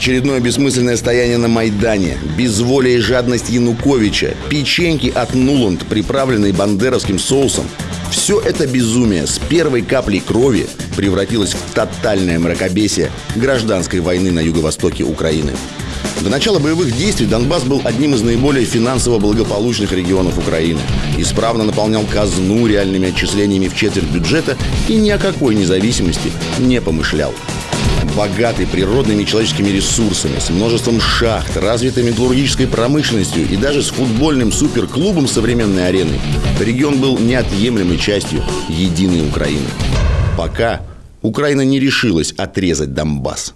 Очередное бессмысленное стояние на Майдане, безволие и жадность Януковича, печеньки от Нуланд, приправленные бандеровским соусом. Все это безумие с первой каплей крови превратилось в тотальное мракобесие гражданской войны на юго-востоке Украины. До начала боевых действий Донбасс был одним из наиболее финансово благополучных регионов Украины. Исправно наполнял казну реальными отчислениями в четверть бюджета и ни о какой независимости не помышлял. Богатый природными и человеческими ресурсами, с множеством шахт, развитой металлургической промышленностью и даже с футбольным суперклубом современной арены, регион был неотъемлемой частью единой Украины. Пока Украина не решилась отрезать Донбасс.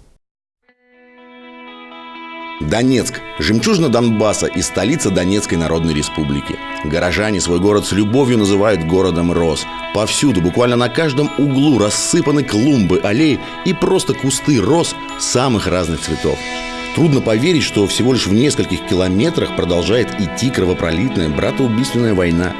Донецк – жемчужина Донбасса и столица Донецкой Народной Республики. Горожане свой город с любовью называют городом роз. Повсюду, буквально на каждом углу рассыпаны клумбы, аллеи и просто кусты роз самых разных цветов. Трудно поверить, что всего лишь в нескольких километрах продолжает идти кровопролитная братоубийственная война.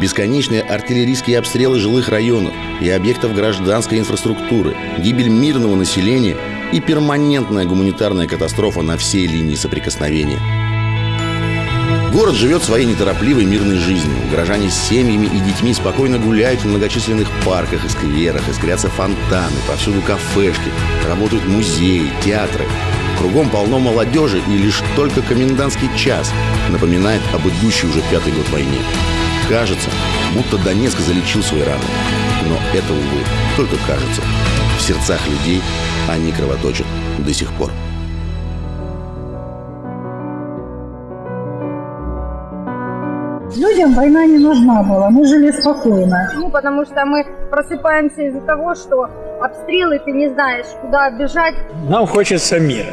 Бесконечные артиллерийские обстрелы жилых районов и объектов гражданской инфраструктуры, гибель мирного населения и перманентная гуманитарная катастрофа на всей линии соприкосновения. Город живет своей неторопливой мирной жизнью. Горожане с семьями и детьми спокойно гуляют в многочисленных парках и скверах, искрятся фонтаны, повсюду кафешки, работают музеи, театры. Кругом полно молодежи, и лишь только комендантский час напоминает об идущей уже пятый год войне. Кажется, будто Донецк залечил свои раны. Но это, увы, только кажется. В сердцах людей они кровоточат до сих пор. Людям война не нужна была, мы жили спокойно. Ну, потому что мы просыпаемся из-за того, что обстрелы, ты не знаешь, куда бежать. Нам хочется мира,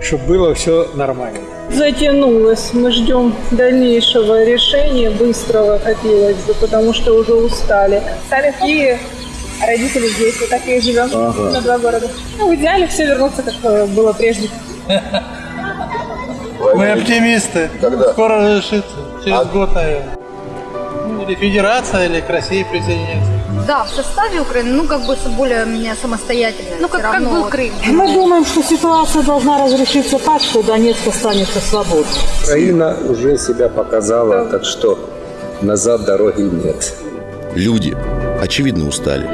чтобы было все нормально. Затянулось. Мы ждем дальнейшего решения, быстрого хотелось бы, потому что уже устали. Сами а родители здесь, вот так и живем Ага. на два города. Ну, в идеале все вернуться, как э, было прежде. Мы оптимисты. Скоро разрешится. Через год, наверное. Ну, или федерация, или к России присоединиться. Да, в составе Украины, ну, как бы более-менее самостоятельно. Ну, как, как был Крым. Мы думаем, что ситуация должна разрешиться так, что Донецк останется свободным. Украина уже себя показала, так что назад дороги нет. Люди, очевидно, устали.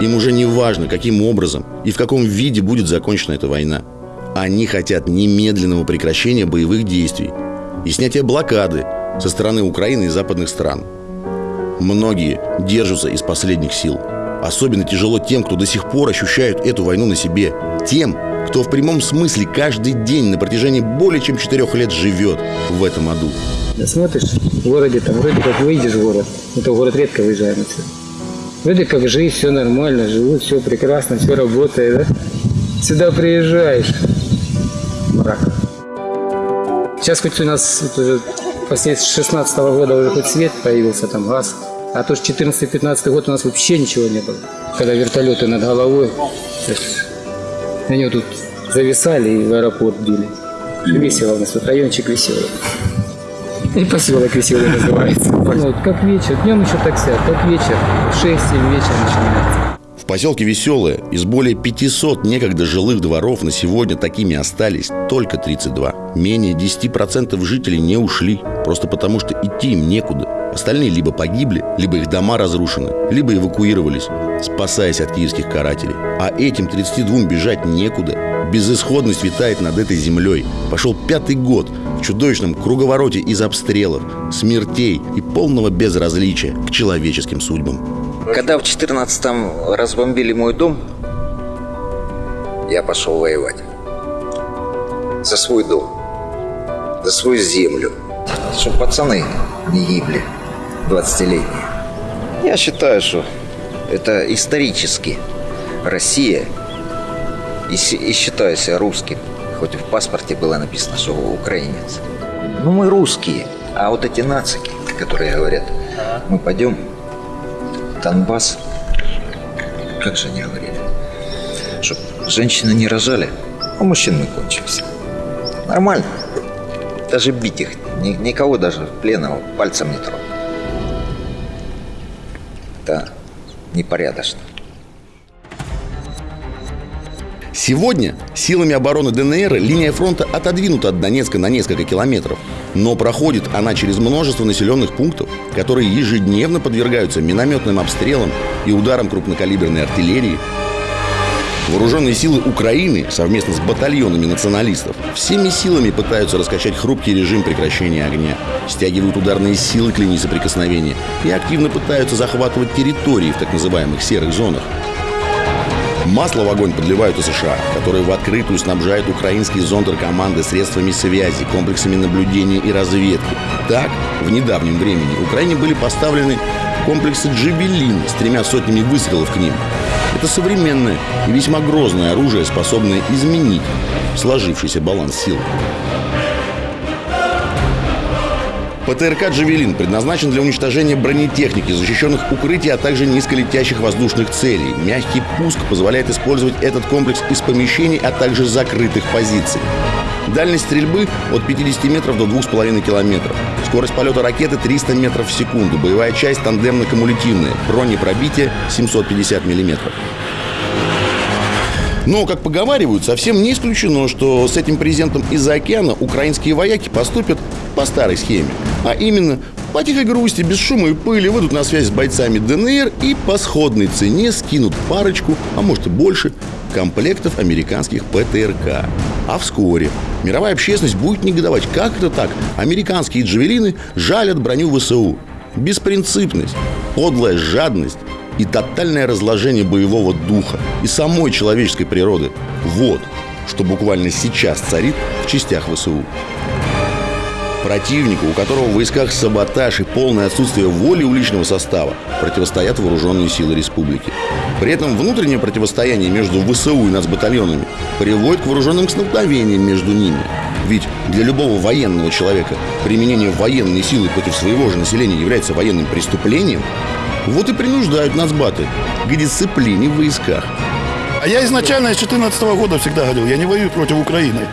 Им уже не важно, каким образом и в каком виде будет закончена эта война. Они хотят немедленного прекращения боевых действий и снятия блокады со стороны Украины и западных стран. Многие держатся из последних сил. Особенно тяжело тем, кто до сих пор ощущает эту войну на себе. Тем, кто в прямом смысле каждый день на протяжении более чем четырех лет живет в этом аду. Смотришь, в городе там вроде как выйдешь в город, это город редко выезжаем отсюда. Вроде как жизнь, все нормально, живут, все прекрасно, все работает, да? Сюда приезжаешь, мрак. Сейчас хоть у нас вот уже после 16 года уже хоть свет появился, там газ. А то ж 14-15 год у нас вообще ничего не было. Когда вертолеты над головой, они вот тут зависали и в аэропорт били. Весело у нас тут райончик веселый. И поселок веселый называется. Ну, вот как вечер, днем еще таксят, как вечер, в 6-7 вечера начинается. В поселке Веселое из более 500 некогда жилых дворов на сегодня такими остались только 32. Менее 10% жителей не ушли, просто потому что идти им некуда. Остальные либо погибли, либо их дома разрушены, либо эвакуировались, спасаясь от киевских карателей. А этим 32 бежать некуда. Безысходность витает над этой землей. Пошел пятый год в чудовищном круговороте из обстрелов, смертей и полного безразличия к человеческим судьбам. Когда в 14-м разбомбили мой дом, я пошел воевать. За свой дом, за свою землю. Чтобы пацаны не гибли, 20-летние. Я считаю, что это исторически Россия и, и считаю себя русским. Хоть в паспорте было написано, что украинец. Ну, мы русские. А вот эти нацики, которые говорят, мы пойдем Донбасс, как же они говорили, чтобы женщины не рожали, а мужчин мы кончимся. Нормально. Даже бить их, ни- никого даже пленного пальцем не тронуть. Это непорядочно. Сегодня силами обороны ДНР линия фронта отодвинута от Донецка на несколько километров. Но проходит она через множество населенных пунктов, которые ежедневно подвергаются минометным обстрелам и ударам крупнокалиберной артиллерии, Вооруженные силы Украины совместно с батальонами националистов всеми силами пытаются раскачать хрупкий режим прекращения огня, стягивают ударные силы к линии соприкосновения и активно пытаются захватывать территории в так называемых серых зонах. Масло в огонь подливают и США, которые в открытую снабжают украинские зондеркоманды средствами связи, комплексами наблюдения и разведки. Так, в недавнем времени Украине были поставлены комплексы «Джебелин» с тремя сотнями выстрелов к ним. Это современное и весьма грозное оружие, способное изменить сложившийся баланс сил. ПТРК «Джавелин» предназначен для уничтожения бронетехники, защищенных укрытий, а также низколетящих воздушных целей. Мягкий пуск позволяет использовать этот комплекс из помещений, а также закрытых позиций. Дальность стрельбы от 50 метров до 2,5 километров. Скорость полета ракеты 300 метров в секунду. Боевая часть тандемно-кумулятивная. Бронепробитие 750 миллиметров. Но, как поговаривают, совсем не исключено, что с этим презентом из-за океана украинские вояки поступят по старой схеме. А именно, по тихой грусти, без шума и пыли выйдут на связь с бойцами ДНР и по сходной цене скинут парочку, а может и больше, комплектов американских ПТРК. А вскоре мировая общественность будет негодовать. Как это так? Американские джавелины жалят броню ВСУ. Беспринципность, подлая жадность и тотальное разложение боевого духа и самой человеческой природы. Вот, что буквально сейчас царит в частях ВСУ. Противнику, у которого в войсках саботаж и полное отсутствие воли у личного состава, противостоят вооруженные силы республики. При этом внутреннее противостояние между ВСУ и нацбатальонами приводит к вооруженным столкновениям между ними. Ведь для любого военного человека применение военной силы против своего же населения является военным преступлением, вот и принуждают нацбаты к дисциплине в войсках. А я изначально с 2014 года всегда говорил, я не воюю против Украины.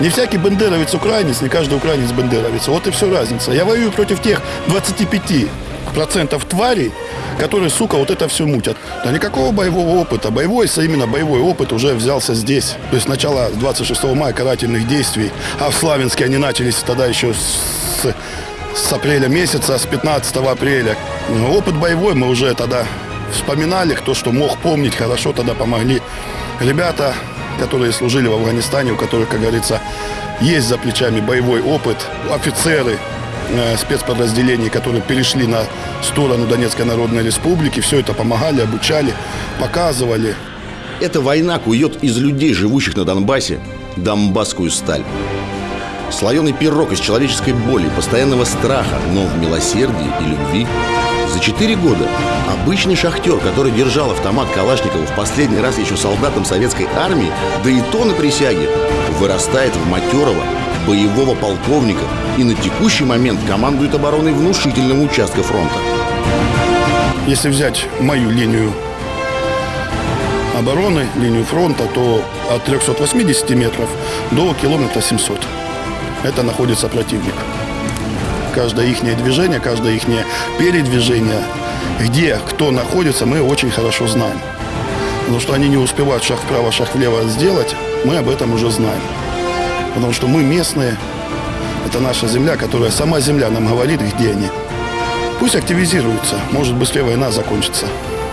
Не всякий бендеровец украинец, не каждый украинец бендеровец. Вот и все разница. Я воюю против тех 25% тварей, которые, сука, вот это все мутят. Да никакого боевого опыта. Боевой, именно боевой опыт уже взялся здесь. То есть начало 26 мая карательных действий. А в Славянске они начались тогда еще с, с апреля месяца, с 15 апреля. Но опыт боевой мы уже тогда вспоминали. Кто что мог помнить, хорошо тогда помогли ребята, которые служили в Афганистане, у которых, как говорится, есть за плечами боевой опыт, офицеры э, спецподразделений, которые перешли на сторону Донецкой Народной Республики, все это помогали, обучали, показывали. Эта война кует из людей, живущих на Донбассе, донбасскую сталь. Слоеный пирог из человеческой боли, постоянного страха, но в милосердии и любви – за четыре года обычный шахтер, который держал автомат Калашникова в последний раз еще солдатом советской армии, да и то на присяге, вырастает в матерого боевого полковника и на текущий момент командует обороной внушительного участка фронта. Если взять мою линию обороны, линию фронта, то от 380 метров до километра 700. Это находится противник каждое их движение, каждое их передвижение, где кто находится, мы очень хорошо знаем. Потому что они не успевают шаг вправо, шаг влево сделать, мы об этом уже знаем. Потому что мы местные, это наша земля, которая сама земля нам говорит, где они. Пусть активизируются, может быстрее война закончится.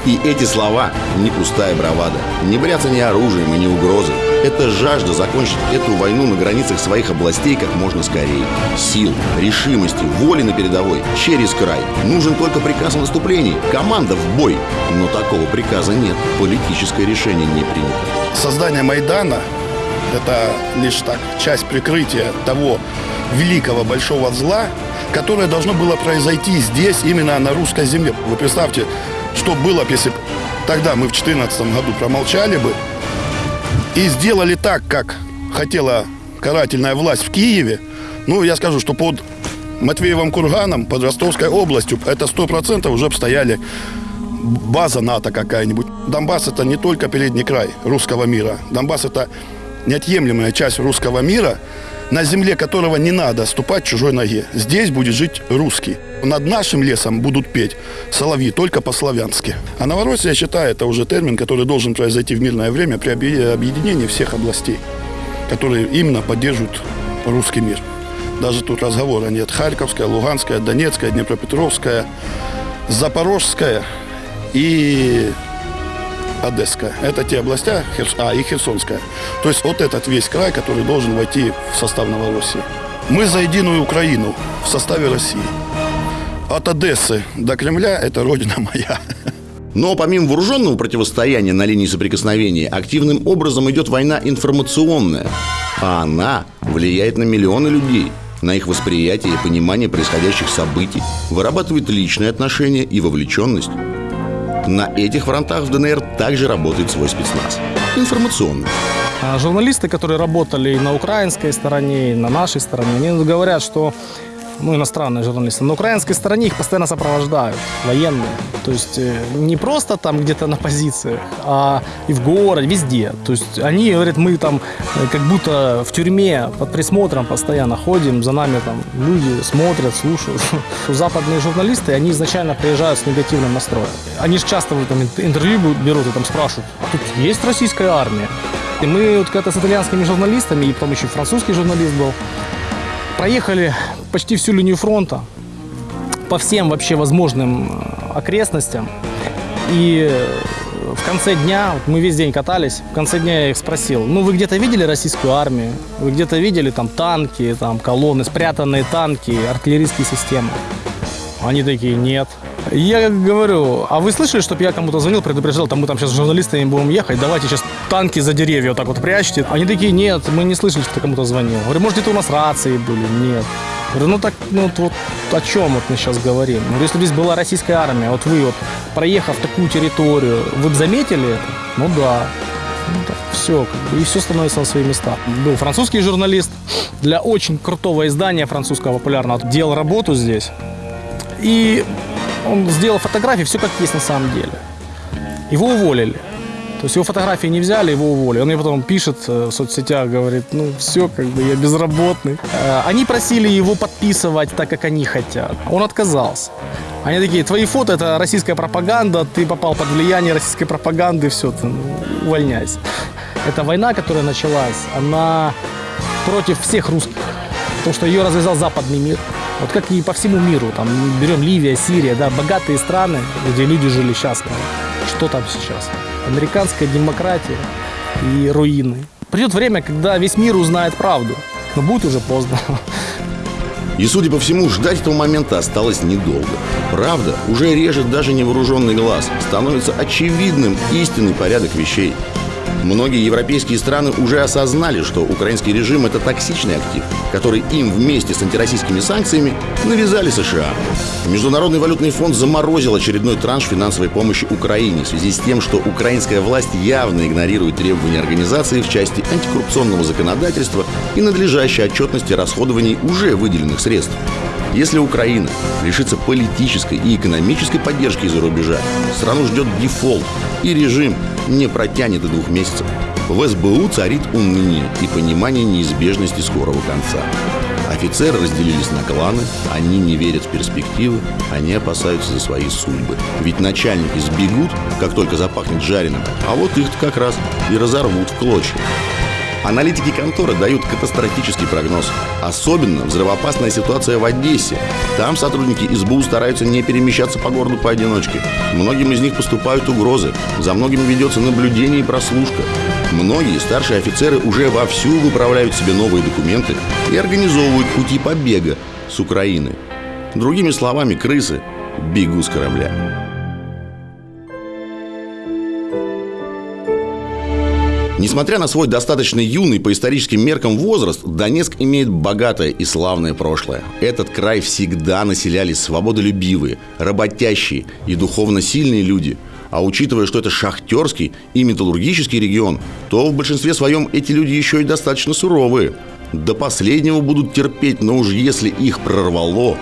И эти слова не пустая бравада, не бряться ни оружием и ни угрозой. Это жажда закончить эту войну на границах своих областей как можно скорее. Сил, решимости, воли на передовой, через край. Нужен только приказ о наступлении, команда в бой. Но такого приказа нет, политическое решение не принято. Создание Майдана – это лишь так, часть прикрытия того великого большого зла, которое должно было произойти здесь, именно на русской земле. Вы представьте, что было бы, если тогда мы в 2014 году промолчали бы и сделали так, как хотела карательная власть в Киеве, ну, я скажу, что под Матвеевым курганом, под Ростовской областью, это сто процентов уже обстояли база НАТО какая-нибудь. Донбасс это не только передний край русского мира. Донбасс это неотъемлемая часть русского мира, на земле которого не надо ступать чужой ноге. Здесь будет жить русский. Над нашим лесом будут петь соловьи только по-славянски. А Новороссия, я считаю, это уже термин, который должен произойти в мирное время при объединении всех областей, которые именно поддерживают русский мир. Даже тут разговора нет. Харьковская, Луганская, Донецкая, Днепропетровская, Запорожская и Одесская. Это те областя, а и Херсонская. То есть вот этот весь край, который должен войти в состав Новороссии. Мы за единую Украину в составе России. От Одессы до Кремля – это родина моя. Но помимо вооруженного противостояния на линии соприкосновения, активным образом идет война информационная. А она влияет на миллионы людей, на их восприятие и понимание происходящих событий, вырабатывает личные отношения и вовлеченность. На этих фронтах в ДНР также работает свой спецназ. Информационный. А журналисты, которые работали и на украинской стороне, и на нашей стороне, они говорят, что ну, иностранные журналисты. На украинской стороне их постоянно сопровождают военные. То есть э, не просто там где-то на позициях, а и в городе, везде. То есть они говорят, мы там э, как будто в тюрьме под присмотром постоянно ходим, за нами там люди смотрят, слушают. Западные журналисты, они изначально приезжают с негативным настроем. Они же часто там интервью берут и там спрашивают, а тут есть российская армия? И мы вот когда-то с итальянскими журналистами, и потом еще французский журналист был, проехали почти всю линию фронта по всем вообще возможным э, окрестностям. И в конце дня, вот мы весь день катались, в конце дня я их спросил, ну вы где-то видели российскую армию? Вы где-то видели там танки, там колонны, спрятанные танки, артиллерийские системы? Они такие, нет. Я говорю, а вы слышали, чтобы я кому-то звонил, предупреждал, там мы там сейчас с журналистами будем ехать, давайте сейчас танки за деревья вот так вот прячьте. Они такие, нет, мы не слышали, что ты кому-то звонил. Говорю, может, где-то у нас рации были? Нет. Говорю, ну так, ну вот о чем вот мы сейчас говорим? Говорю, если бы здесь была российская армия, вот вы вот, проехав такую территорию, вы бы заметили это? Ну да. Ну, так, все, как бы, и все становится на свои места. Был французский журналист для очень крутого издания французского популярного. Делал работу здесь. И он сделал фотографии, все как есть на самом деле. Его уволили. То есть его фотографии не взяли, его уволили. Он мне потом пишет э, в соцсетях, говорит, ну все, как бы я безработный. Э, они просили его подписывать так, как они хотят. Он отказался. Они такие, твои фото это российская пропаганда, ты попал под влияние российской пропаганды, все, ты ну, увольняйся. Эта война, которая началась, она против всех русских. Потому что ее развязал западный мир. Вот как и по всему миру, там берем Ливия, Сирия, да, богатые страны, где люди жили счастливо. Что там сейчас? Американская демократия и руины. Придет время, когда весь мир узнает правду, но будет уже поздно. И, судя по всему, ждать этого момента осталось недолго. Правда уже режет даже невооруженный глаз. Становится очевидным истинный порядок вещей. Многие европейские страны уже осознали, что украинский режим – это токсичный актив, который им вместе с антироссийскими санкциями навязали США. Международный валютный фонд заморозил очередной транш финансовой помощи Украине в связи с тем, что украинская власть явно игнорирует требования организации в части антикоррупционного законодательства и надлежащей отчетности расходований уже выделенных средств. Если Украина лишится политической и экономической поддержки из-за рубежа, страну ждет дефолт, и режим не протянет и двух месяцев. В СБУ царит уныние и понимание неизбежности скорого конца. Офицеры разделились на кланы, они не верят в перспективы, они опасаются за свои судьбы. Ведь начальники сбегут, как только запахнет жареным, а вот их как раз и разорвут в клочья. Аналитики конторы дают катастрофический прогноз. Особенно взрывоопасная ситуация в Одессе. Там сотрудники СБУ стараются не перемещаться по городу поодиночке. Многим из них поступают угрозы. За многими ведется наблюдение и прослушка. Многие старшие офицеры уже вовсю выправляют себе новые документы и организовывают пути побега с Украины. Другими словами, крысы бегут с корабля. Несмотря на свой достаточно юный по историческим меркам возраст, Донецк имеет богатое и славное прошлое. Этот край всегда населяли свободолюбивые, работящие и духовно сильные люди. А учитывая, что это шахтерский и металлургический регион, то в большинстве своем эти люди еще и достаточно суровые. До последнего будут терпеть, но уж если их прорвало,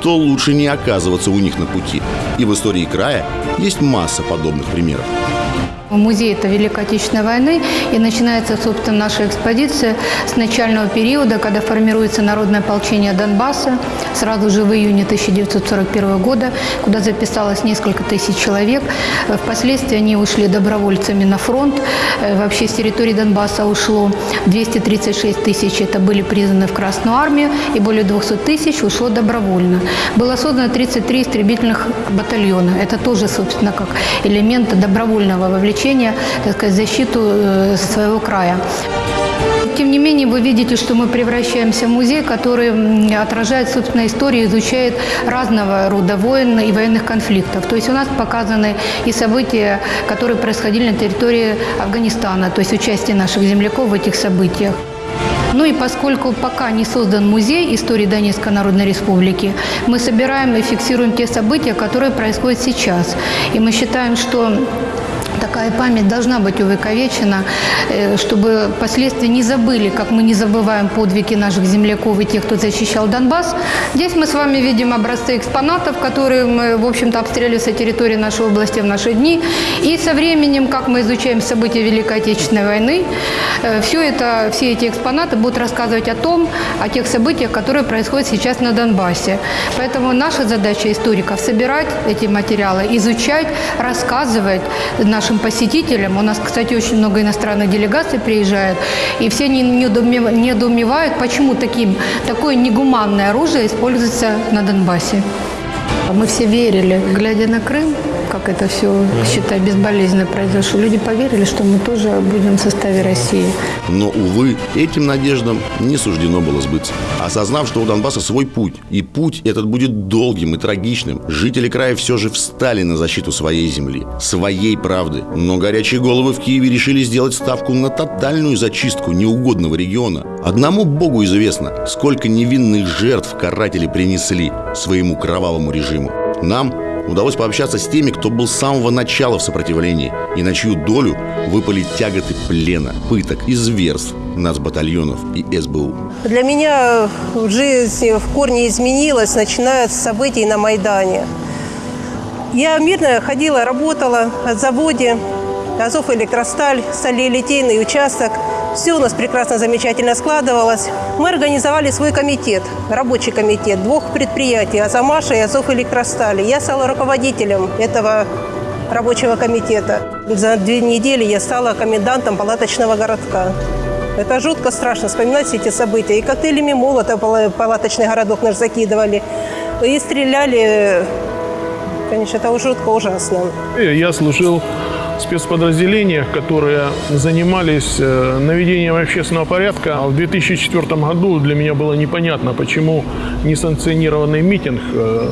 то лучше не оказываться у них на пути. И в истории края есть масса подобных примеров. Музей – это Великой Отечественной войны, и начинается, собственно, наша экспозиция с начального периода, когда формируется народное ополчение Донбасса, сразу же в июне 1941 года, куда записалось несколько тысяч человек. Впоследствии они ушли добровольцами на фронт. Э, Вообще с территории Донбасса ушло 236 тысяч, это были призваны в Красную армию, и более 200 тысяч ушло добровольно. Было создано 33 истребительных батальона. Это тоже, собственно, как элемент добровольного вовлечения, так сказать, защиту э, своего края. Тем не менее, вы видите, что мы превращаемся в музей, который отражает, собственно, историю, изучает разного рода войн и военных конфликтов. То есть у нас показаны и события, которые происходили на территории Афганистана, то есть участие наших земляков в этих событиях. Ну и поскольку пока не создан музей истории Донецкой Народной Республики, мы собираем и фиксируем те события, которые происходят сейчас. И мы считаем, что Такая память должна быть увековечена, э, чтобы впоследствии не забыли, как мы не забываем подвиги наших земляков и тех, кто защищал Донбасс. Здесь мы с вами видим образцы экспонатов, которые мы, в общем-то, обстреливали со территории нашей области в наши дни. И со временем, как мы изучаем события Великой Отечественной войны, э, все, это, все эти экспонаты будут рассказывать о том, о тех событиях, которые происходят сейчас на Донбассе. Поэтому наша задача историков – собирать эти материалы, изучать, рассказывать нашим посетителям. У нас, кстати, очень много иностранных делегаций приезжает, и все не- недоумев- недоумевают, почему таким, такое негуманное оружие используется на Донбассе. Мы все верили, глядя на Крым, как это все, считай, безболезненно произошло. Люди поверили, что мы тоже будем в составе России. Но, увы, этим надеждам не суждено было сбыться. Осознав, что у Донбасса свой путь, и путь этот будет долгим и трагичным, жители края все же встали на защиту своей земли, своей правды. Но горячие головы в Киеве решили сделать ставку на тотальную зачистку неугодного региона. Одному богу известно, сколько невинных жертв каратели принесли своему кровавому режиму. Нам удалось пообщаться с теми, кто был с самого начала в сопротивлении и на чью долю выпали тяготы плена, пыток и зверств нацбатальонов и СБУ. Для меня жизнь в корне изменилась, начиная с событий на Майдане. Я мирно ходила, работала в заводе Азов Электросталь, сталелитейный участок. Все у нас прекрасно, замечательно складывалось. Мы организовали свой комитет, рабочий комитет двух предприятий, Азамаша и Азов Электростали. Я стала руководителем этого рабочего комитета. За две недели я стала комендантом палаточного городка. Это жутко страшно вспоминать все эти события. И коктейлями молота пала- палаточный городок наш закидывали. И стреляли. Конечно, это жутко ужасно. Я служил спецподразделениях, которые занимались э, наведением общественного порядка. А В 2004 году для меня было непонятно, почему несанкционированный митинг э,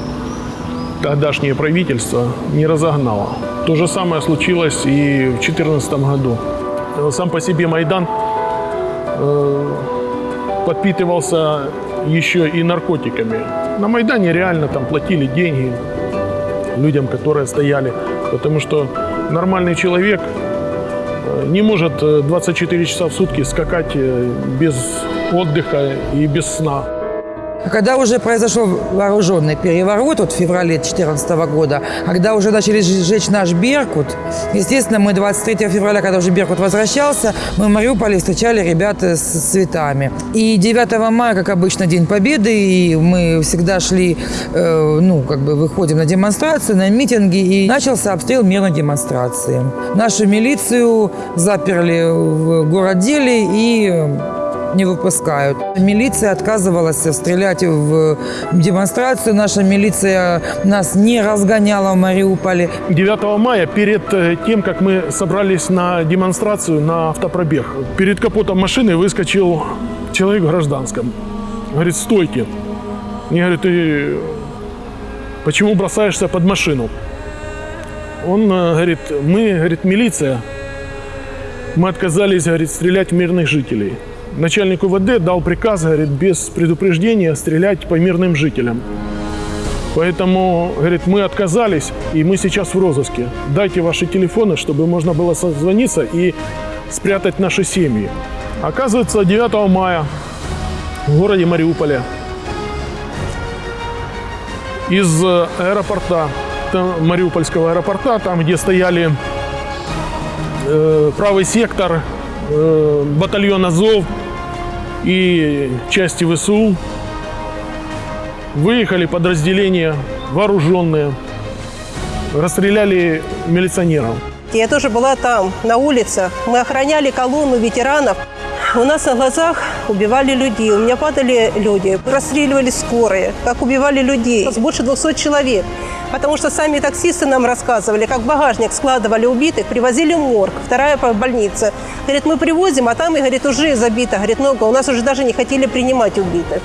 тогдашнее правительство не разогнало. То же самое случилось и в 2014 году. Э, Сам по себе Майдан подпитывался еще и наркотиками. На Майдане реально там платили деньги людям, которые стояли, потому что нормальный человек э, не может э, 24 часа в сутки скакать э, без отдыха и без сна. Когда уже произошел вооруженный переворот вот в феврале 2014 года, когда уже начали сжечь наш Беркут, естественно, мы 23 февраля, когда уже Беркут возвращался, мы в Мариуполе встречали ребят с цветами. И 9 мая, как обычно, День Победы, и мы всегда шли, э, ну, как бы выходим на демонстрации, на митинги, и начался обстрел мирной демонстрации. Нашу милицию заперли в городделе и не выпускают. Милиция отказывалась стрелять в демонстрацию. Наша милиция нас не разгоняла в Мариуполе. 9 мая, перед э, тем, как мы собрались на демонстрацию на автопробег, перед капотом машины выскочил человек в гражданском. Говорит, стойте. Мне говорит, ты почему бросаешься под машину? Он э, говорит, мы, говорит, милиция, мы отказались, говорит, стрелять в мирных жителей. Начальник УВД дал приказ, говорит, без предупреждения стрелять по мирным жителям. Поэтому, говорит, мы отказались, и мы сейчас в розыске. Дайте ваши телефоны, чтобы можно было созвониться и спрятать наши семьи. Оказывается, 9 мая в городе Мариуполе из э, аэропорта, Мариупольского аэропорта, там, где стояли э, правый сектор, э, батальон Азов и части ВСУ. Выехали подразделения вооруженные, расстреляли милиционеров. Я тоже была там, на улицах. Мы охраняли колонну ветеранов. У нас на глазах убивали людей. У меня падали люди, расстреливали скорые, как убивали людей. Больше 200 человек. Потому что сами таксисты нам рассказывали, как багажник складывали убитых, привозили в морг, вторая больница. Говорит, мы привозим, а там, и, говорит, уже забито, говорит, много. У нас уже даже не хотели принимать убитых.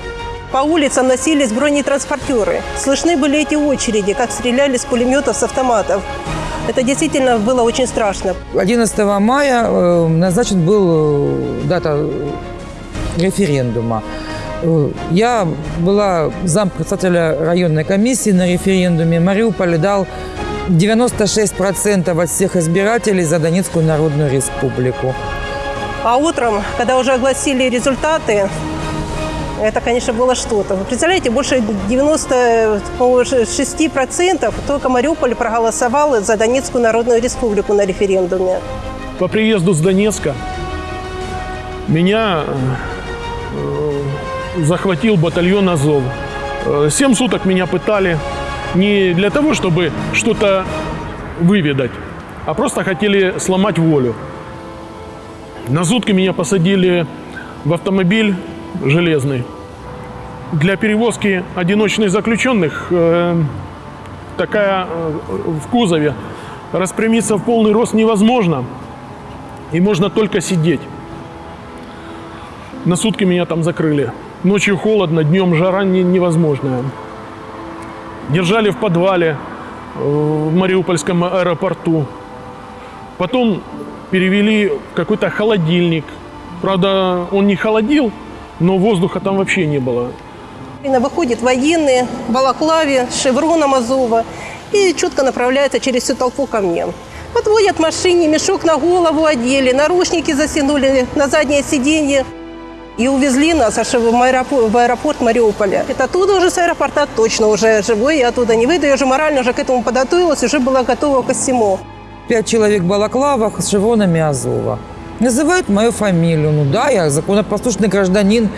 По улицам носились бронетранспортеры. Слышны были эти очереди, как стреляли с пулеметов, с автоматов. Это действительно было очень страшно. 11 мая э, назначен был э, дата э, референдума. Я была зам председателя районной комиссии на референдуме. Мариуполь дал 96% от всех избирателей за Донецкую Народную Республику. А утром, когда уже огласили результаты, это, конечно, было что-то. Вы представляете, больше 96% только Мариуполь проголосовал за Донецкую Народную Республику на референдуме. По приезду с Донецка меня э, захватил батальон Азов. Э, Семь суток меня пытали не для того, чтобы что-то выведать, а просто хотели сломать волю. На сутки меня посадили в автомобиль железный. Для перевозки одиночных заключенных э, такая э, в кузове распрямиться в полный рост невозможно. И можно только сидеть. На сутки меня там закрыли. Ночью холодно, днем жара не- невозможная. Держали в подвале э, в Мариупольском аэропорту. Потом перевели в какой-то холодильник. Правда, он не холодил, но воздуха там вообще не было. Выходит военные в балаклаве с шевроном Азова и четко направляется через всю толпу ко мне. Подводят машине, мешок на голову одели, наручники затянули на заднее сиденье. И увезли нас аж в аэропорт, в аэропорт Мариуполя. Это оттуда уже с аэропорта точно уже живой, я оттуда не выйду. Я уже морально уже к этому подготовилась, уже была готова ко всему. Пять человек в балаклавах с шевронами Азова. Называют мою фамилию. Ну да, я законопослушный гражданин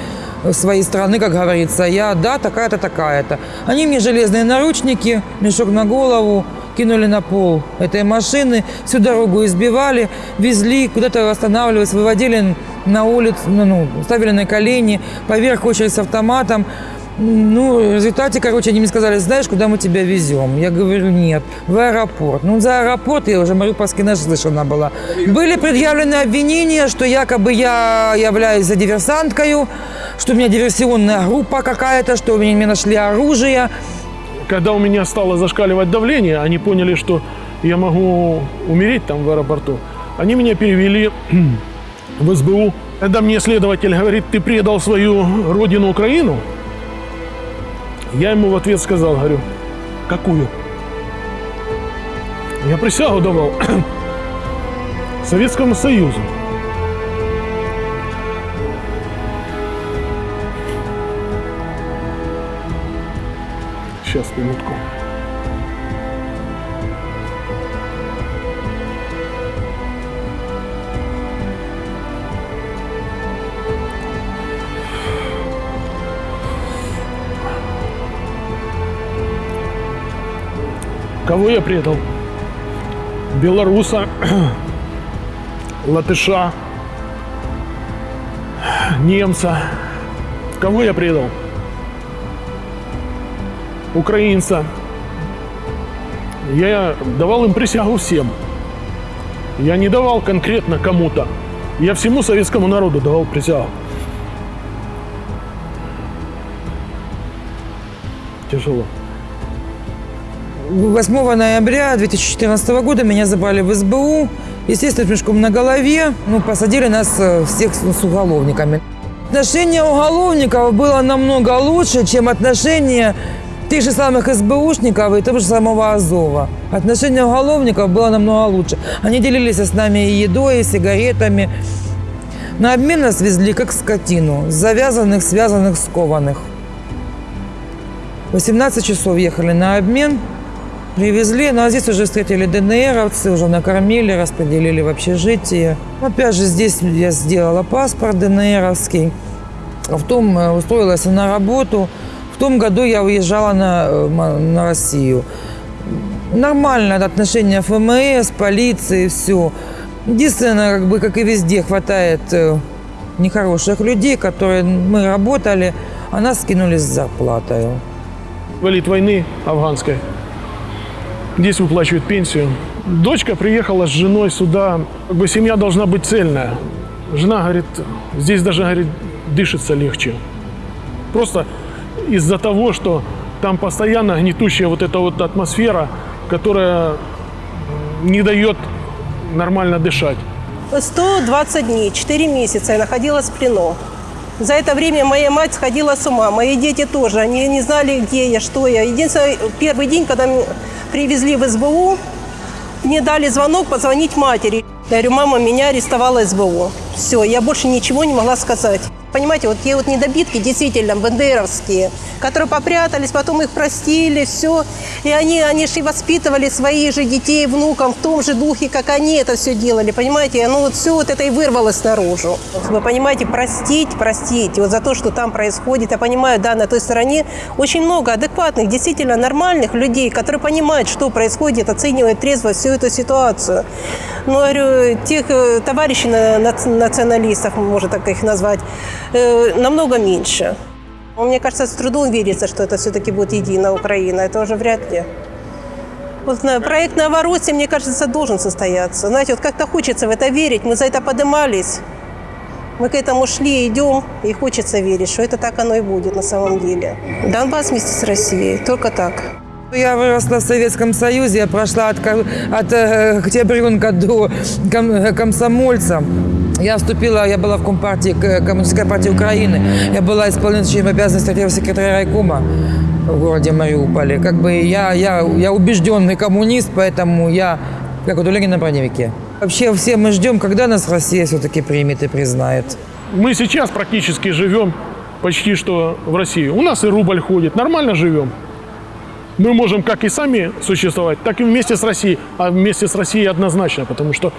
своей страны, как говорится. Я, да, такая-то, такая-то. Они мне железные наручники, мешок на голову, кинули на пол этой машины, всю дорогу избивали, везли, куда-то останавливались, выводили на улицу, ну, ну, ставили на колени, поверх очередь с автоматом. Ну, в результате, короче, они мне сказали, знаешь, куда мы тебя везем? Я говорю, нет, в аэропорт. Ну, за аэропорт я уже Мариупольский наслышана была. Были предъявлены обвинения, что якобы я являюсь за диверсанткой, что у меня диверсионная группа какая-то, что у меня мне нашли оружие. Когда у меня стало зашкаливать давление, они поняли, что я могу умереть там в аэропорту. Они меня перевели в СБУ. Когда мне следователь говорит, ты предал свою родину Украину, я ему в ответ сказал, говорю, какую? Я присягу давал Советскому Союзу. Сейчас, минутку. Кого я предал? Белоруса, латыша, немца. Кого я предал? Украинца. Я давал им присягу всем. Я не давал конкретно кому-то. Я всему советскому народу давал присягу. Тяжело. 8 ноября 2014 года меня забрали в СБУ. Естественно, с мешком на голове. Ну, посадили нас э, всех с уголовниками. Отношение уголовников было намного лучше, чем отношение тех же самых СБУшников и того же самого Азова. Отношение уголовников было намного лучше. Они делились с нами и едой, и сигаретами. На обмен нас везли как скотину, завязанных, связанных, скованных. 18 часов ехали на обмен. Привезли, ну а здесь уже встретили ДНРовцы, уже накормили, распределили в общежитие. Опять же, здесь я сделала паспорт ДНРовский. В том э, устроилась на работу. В том году я уезжала на, э, на Россию. Нормальное отношение ФМС, полиции, все. Единственное, как бы, как и везде, хватает э, нехороших людей, которые мы работали, а нас скинули с зарплатой. Валит войны афганской. Здесь выплачивают пенсию. Дочка приехала с женой сюда. Как бы семья должна быть цельная. Жена говорит, здесь даже, говорит, дышится легче. Просто из-за того, что там постоянно гнетущая вот эта вот атмосфера, которая не дает нормально дышать. 120 дней, 4 месяца я находилась в плену. За это время моя мать сходила с ума, мои дети тоже. Они не знали, где я, что я. Единственное, первый день, когда привезли в СБУ, мне дали звонок позвонить матери. Я говорю, мама, меня арестовала СБУ. Все, я больше ничего не могла сказать. Понимаете, вот те вот недобитки действительно бандеровские, которые попрятались, потом их простили, все. И они, они же и воспитывали своих же детей, внукам в том же духе, как они это все делали, понимаете? Ну вот все вот это и вырвалось наружу. Вы понимаете, простить, простить. Вот за то, что там происходит, я понимаю, да, на той стороне очень много адекватных, действительно нормальных людей, которые понимают, что происходит, оценивают трезво всю эту ситуацию. Ну, говорю, тех э, товарищей националистов, можно так их назвать, э, намного меньше. Мне кажется, с трудом верится, что это все-таки будет единая Украина. Это уже вряд ли. Вот проект Новороссия, мне кажется, должен состояться. Знаете, вот как-то хочется в это верить. Мы за это поднимались. Мы к этому шли, идем, и хочется верить, что это так оно и будет на самом деле. Донбасс вместе с Россией. Только так. Я выросла в Советском Союзе, я прошла от, от э, октябренка до ком, комсомольца. Я вступила, я была в Компартии, Коммунистической партии Украины. Я была исполняющим обязанности секретаря райкома в городе Мариуполе. Как бы я, я, я убежденный коммунист, поэтому я как вот у Ленина на броневике. Вообще все мы ждем, когда нас Россия все-таки примет и признает. Мы сейчас практически живем почти что в России. У нас и рубль ходит, нормально живем. Мы можем как и сами существовать, так и вместе с Россией. А вместе с Россией однозначно, потому что э,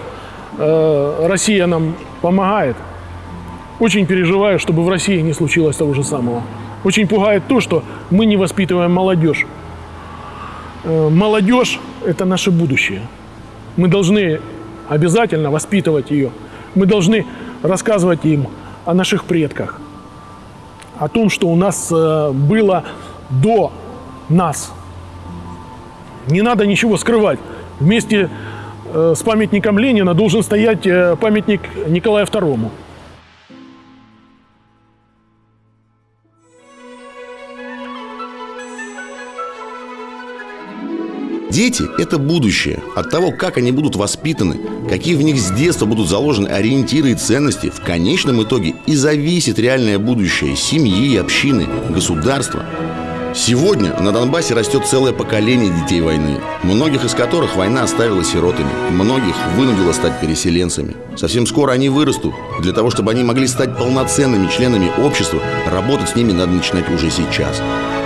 Россия нам помогает. Очень переживаю, чтобы в России не случилось того же самого. Очень пугает то, что мы не воспитываем молодежь. Э, молодежь – это наше будущее. Мы должны обязательно воспитывать ее. Мы должны рассказывать им о наших предках, о том, что у нас э, было до нас. Не надо ничего скрывать. Вместе э, с памятником Ленина должен стоять э, памятник Николаю II. Дети – это будущее. От того, как они будут воспитаны, какие в них с детства будут заложены ориентиры и ценности, в конечном итоге и зависит реальное будущее семьи, общины, государства. Сегодня на Донбассе растет целое поколение детей войны, многих из которых война оставила сиротами, многих вынудила стать переселенцами. Совсем скоро они вырастут. Для того, чтобы они могли стать полноценными членами общества, работать с ними надо начинать уже сейчас.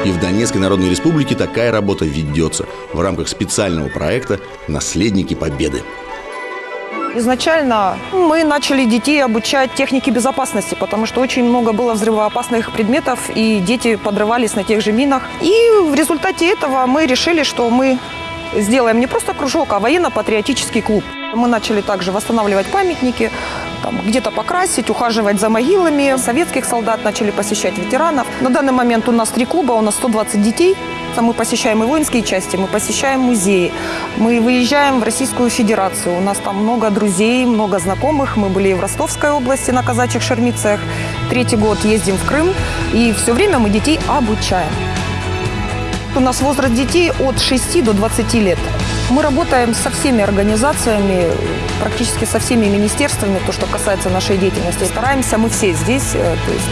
И в Донецкой Народной Республике такая работа ведется в рамках специального проекта «Наследники Победы». Изначально мы начали детей обучать технике безопасности, потому что очень много было взрывоопасных предметов, и дети подрывались на тех же минах. И в результате этого мы решили, что мы сделаем не просто кружок, а военно-патриотический клуб. Мы начали также восстанавливать памятники, где-то покрасить, ухаживать за могилами. Советских солдат начали посещать ветеранов. На данный момент у нас три клуба, у нас 120 детей. Мы посещаем и воинские части, мы посещаем музеи, мы выезжаем в Российскую Федерацию. У нас там много друзей, много знакомых. Мы были в Ростовской области на казачьих шармицах. Третий год ездим в Крым. И все время мы детей обучаем. У нас возраст детей от 6 до 20 лет. Мы работаем со всеми организациями, практически со всеми министерствами, то, что касается нашей деятельности. Стараемся мы все здесь, э, то есть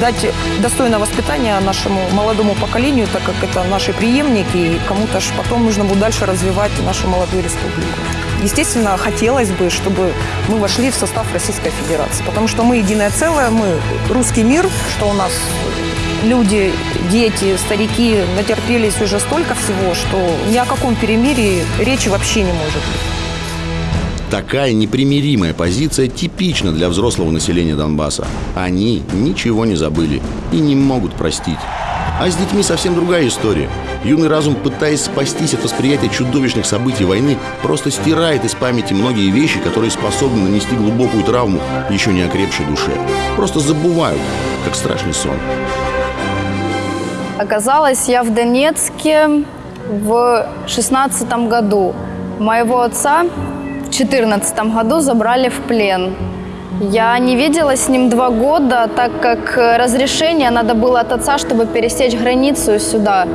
дать достойное воспитание нашему молодому поколению, так как это наши преемники, и кому-то потом нужно будет дальше развивать нашу молодую республику. Естественно, хотелось бы, чтобы мы вошли в состав Российской Федерации, потому что мы единое целое, мы русский мир, что у нас люди, дети, старики натерпелись уже столько всего, что ни о каком перемирии речи вообще не может быть. Такая непримиримая позиция типична для взрослого населения Донбасса. Они ничего не забыли и не могут простить. А с детьми совсем другая история. Юный разум, пытаясь спастись от восприятия чудовищных событий войны, просто стирает из памяти многие вещи, которые способны нанести глубокую травму еще не окрепшей душе. Просто забывают, как страшный сон. Оказалась я в Донецке в шестнадцатом году. Моего отца в четырнадцатом году забрали в плен. Я не видела с ним два года, так как разрешение надо было от отца, чтобы пересечь границу сюда.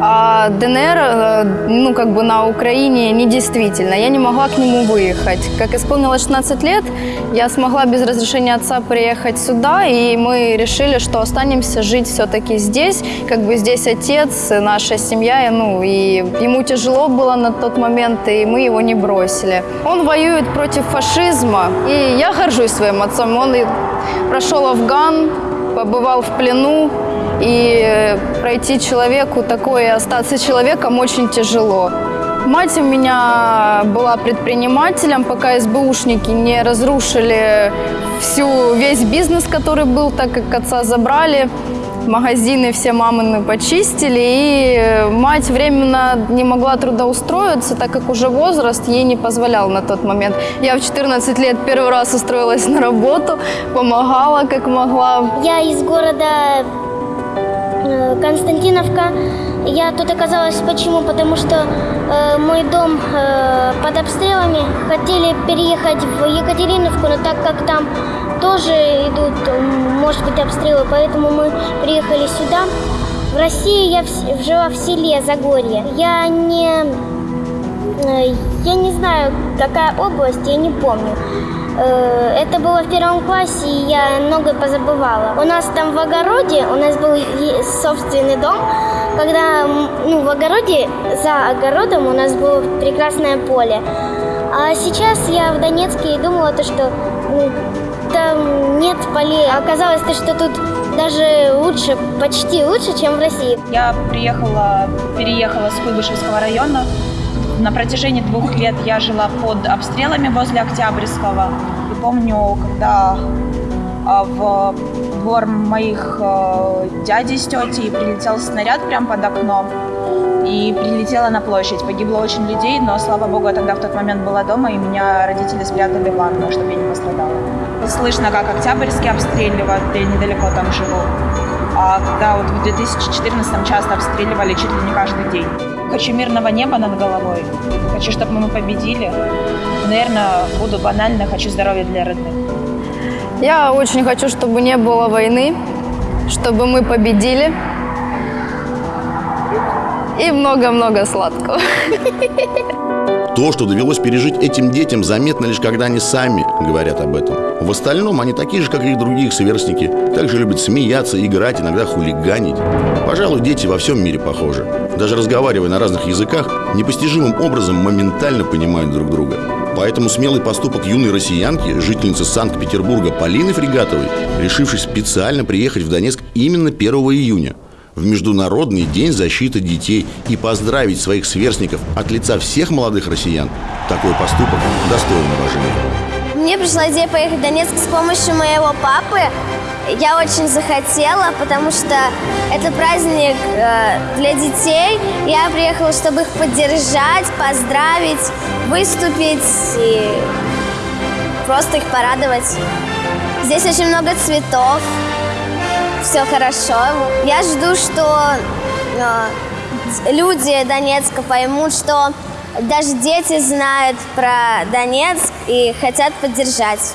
А ДНР, э, ну, как бы на Украине недействительно. Я не могла к нему выехать. Как исполнилось 16 лет, я смогла без разрешения отца приехать сюда, и мы решили, что останемся жить все-таки здесь. Как бы здесь отец, наша семья, ну, и ему тяжело было на тот момент, и мы его не бросили. Он воюет против фашизма, и я горжусь своим отцом. Он и прошел Афган, побывал в плену, и пройти человеку такое остаться человеком очень тяжело. Мать у меня была предпринимателем, пока СБУшники не разрушили всю, весь бизнес, который был, так как отца забрали. Магазины все мамины почистили, и мать временно не могла трудоустроиться, так как уже возраст ей не позволял на тот момент. Я в 14 лет первый раз устроилась на работу, помогала как могла. Я из города Э, Константиновка. Я тут оказалась почему? Потому что э, мой дом э, под обстрелами. Хотели переехать в Екатериновку, но так как там тоже идут, может быть, обстрелы, поэтому мы приехали сюда. В России я в, жила в селе Загорье. Я не, э, я не знаю, какая область, я не помню. Э, это было в первом классе, и я многое позабывала. У нас там в огороде, у нас был собственный дом, когда ну, в огороде, за огородом у нас было прекрасное поле. А сейчас я в Донецке и думала, то, что ну, там нет полей. Оказалось, то, что тут даже лучше, почти лучше, чем в России. Я приехала, переехала с Куйбышевского района на протяжении двух лет я жила под обстрелами возле Октябрьского. И помню, когда а, в двор моих а, дядей с тетей прилетел снаряд прямо под окном и прилетела на площадь. Погибло очень людей, но, слава богу, я тогда в тот момент была дома, и меня родители спрятали в ванну, чтобы я не пострадала. Слышно, как Октябрьский обстреливают, я недалеко там живу. А когда вот в 2014 часто обстреливали чуть ли не каждый день. Хочу мирного неба над головой. Хочу, чтобы мы победили. Наверное, буду банально, хочу здоровья для родных. Я очень хочу, чтобы не было войны, чтобы мы победили. И много-много сладкого. То, что довелось пережить этим детям, заметно лишь когда они сами говорят об этом. В остальном они такие же, как и другие сверстники. Также любят смеяться, играть, иногда хулиганить. Пожалуй, дети во всем мире похожи. Даже разговаривая на разных языках, непостижимым образом моментально понимают друг друга. Поэтому смелый поступок юной россиянки, жительницы Санкт-Петербурга Полины Фригатовой, решившись специально приехать в Донецк именно 1 июня – в Международный день защиты детей и поздравить своих сверстников от лица всех молодых россиян, такой поступок достоин уважения. Мне пришла идея поехать в Донецк с помощью моего папы. Я очень захотела, потому что это праздник э, для детей. Я приехала, чтобы их поддержать, поздравить, выступить и просто их порадовать. Здесь очень много цветов, все хорошо. Я жду, что э, люди Донецка поймут, что даже дети знают про Донецк и хотят поддержать.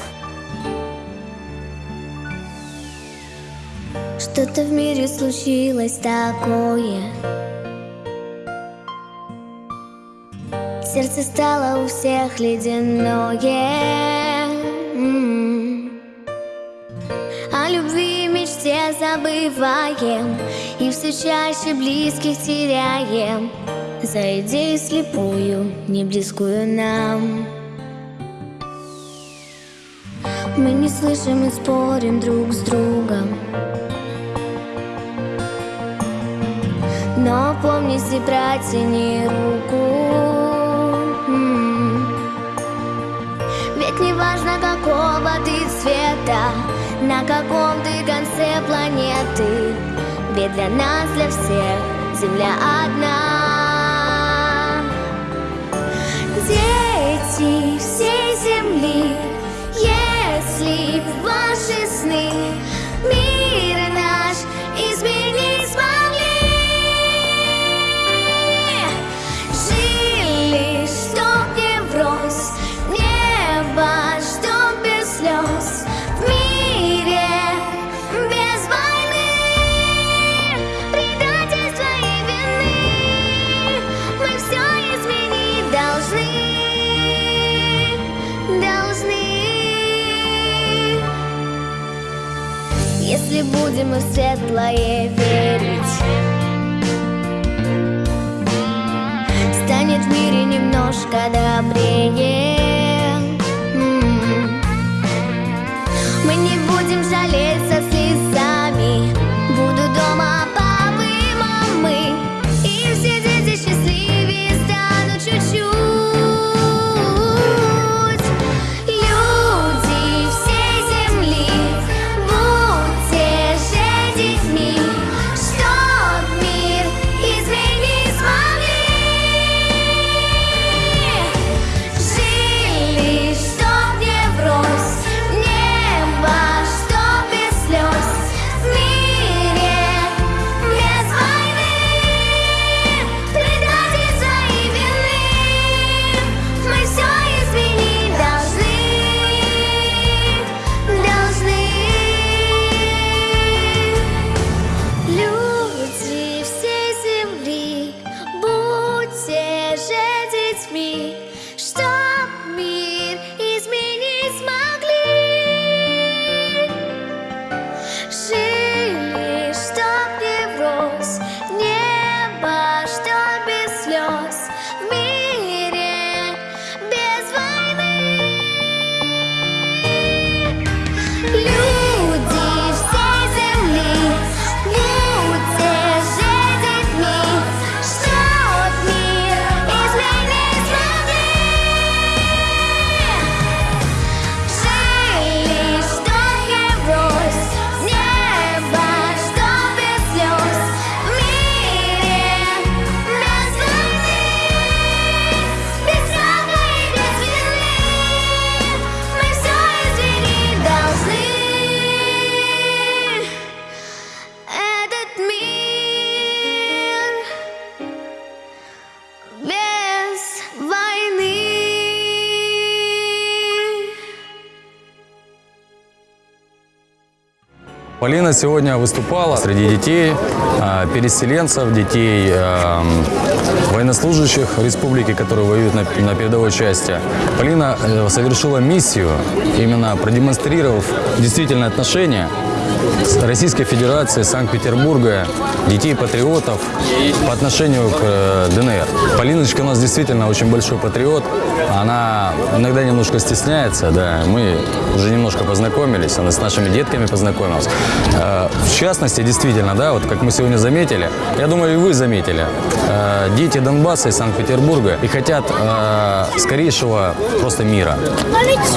Что-то в мире случилось такое Сердце стало у всех ледяное мечте забываем И все чаще близких теряем. За идею слепую, не близкую нам. Мы не слышим и спорим друг с другом. Но помни, си протяни руку. М. Ведь не важно, какого ты цвета На каком ты конце планеты? Ведь для нас, для всех Земля одна. Дети всей земли светлое Полина сегодня выступала среди детей, э, переселенцев, детей э, военнослужащих республики, которые воюют на, передовой части. Полина э, совершила миссию, именно продемонстрировав действительное отношение Российской Федерации, Санкт-Петербурга, детей-патриотов по отношению к э, ДНР. Полиночка у нас действительно очень большой патриот. Она иногда немножко стесняется, да. Мы уже немножко познакомились, она с нашими детками познакомилась. Э, В частности, действительно, да, вот как мы сегодня заметили, я думаю, и вы заметили, э, дети Донбасса и Санкт-Петербурга и хотят скорейшего просто мира.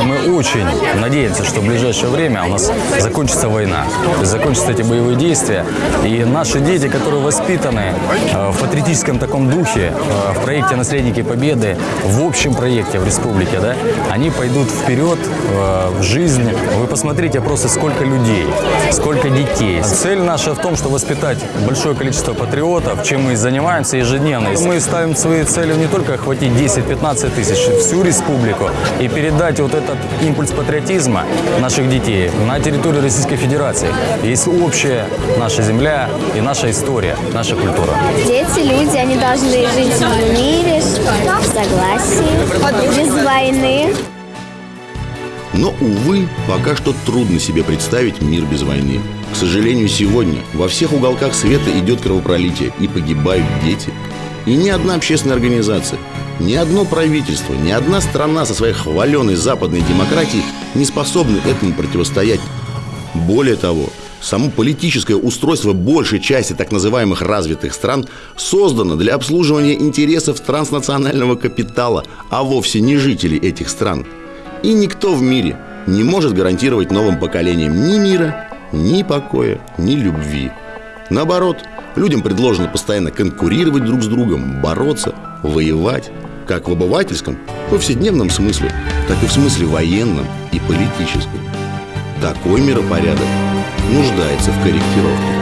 Мы очень надеемся, что в ближайшее время у нас закончится война, закончатся эти боевые действия, и наши дети, которые воспитаны э, в патриотическом таком духе, э, в проекте «Наследники Победы», в общем проекте в республике, да, они пойдут вперед э, в жизнь. Вы посмотрите просто, сколько людей, сколько детей. Цель наша в том, что воспитать большое количество патриотов, чем мы и занимаемся ежедневно. Мы ставим своей целью не только охватить 10-15 тысяч, всю республику и передать вот этот импульс патриотизма наших детей на территорию Российской Федерации. Есть общая наша земля и наша история, наша культура. Дети, люди, они должны жить в мире, в согласии, без войны. Но, увы, пока что трудно себе представить мир без войны. К сожалению, сегодня во всех уголках света идет кровопролитие и погибают дети. И ни одна общественная организация, ни одно правительство, ни одна страна со своей хваленой западной демократией не способны этому противостоять. Более того, само политическое устройство большей части так называемых развитых стран создано для обслуживания интересов транснационального капитала, а вовсе не жителей этих стран. И никто в мире не может гарантировать новым поколениям ни мира, ни покоя, ни любви. Наоборот, людям предложено постоянно конкурировать друг с другом, бороться, воевать, как в обывательском, повседневном смысле, так и в смысле военном и политическом. Такой миропорядок нуждается в корректировке.